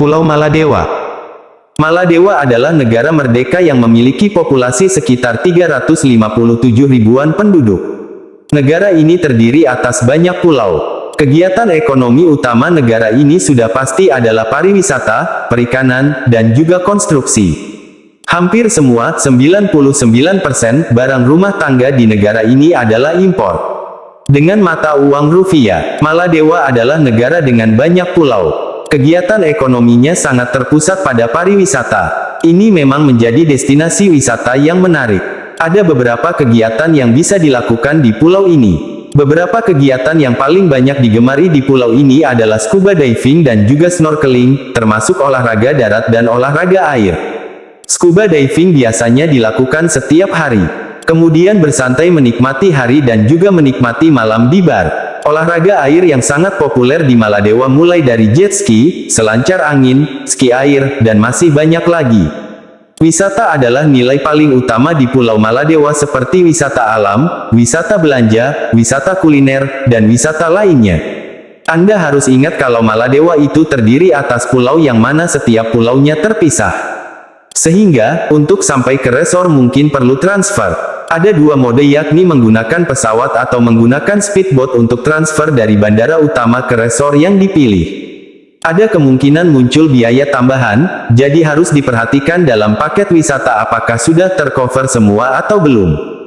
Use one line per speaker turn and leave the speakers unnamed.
Pulau Maladewa Maladewa adalah negara merdeka yang memiliki populasi sekitar 357 ribuan penduduk. Negara ini terdiri atas banyak pulau. Kegiatan ekonomi utama negara ini sudah pasti adalah pariwisata, perikanan, dan juga konstruksi. Hampir semua, 99% barang rumah tangga di negara ini adalah impor. Dengan mata uang rupiah, Maladewa adalah negara dengan banyak pulau. Kegiatan ekonominya sangat terpusat pada pariwisata. Ini memang menjadi destinasi wisata yang menarik. Ada beberapa kegiatan yang bisa dilakukan di pulau ini. Beberapa kegiatan yang paling banyak digemari di pulau ini adalah scuba diving dan juga snorkeling, termasuk olahraga darat dan olahraga air. Scuba diving biasanya dilakukan setiap hari. Kemudian bersantai menikmati hari dan juga menikmati malam di bar. Olahraga air yang sangat populer di Maladewa mulai dari jet ski, selancar angin, ski air, dan masih banyak lagi. Wisata adalah nilai paling utama di Pulau Maladewa seperti wisata alam, wisata belanja, wisata kuliner, dan wisata lainnya. Anda harus ingat kalau Maladewa itu terdiri atas pulau yang mana setiap pulaunya terpisah. Sehingga, untuk sampai ke resor mungkin perlu transfer. Ada dua mode yakni menggunakan pesawat atau menggunakan speedboat untuk transfer dari bandara utama ke resor yang dipilih. Ada kemungkinan muncul biaya tambahan, jadi harus diperhatikan dalam paket wisata apakah sudah tercover semua atau belum.